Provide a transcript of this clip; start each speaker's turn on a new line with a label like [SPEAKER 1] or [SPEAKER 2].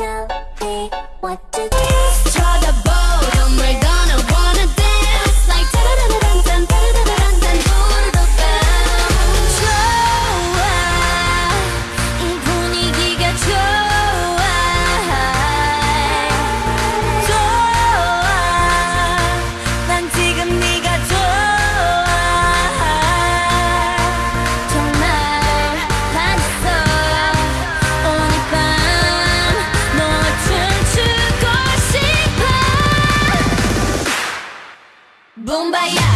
[SPEAKER 1] tell me what to
[SPEAKER 2] do.
[SPEAKER 1] kumbaya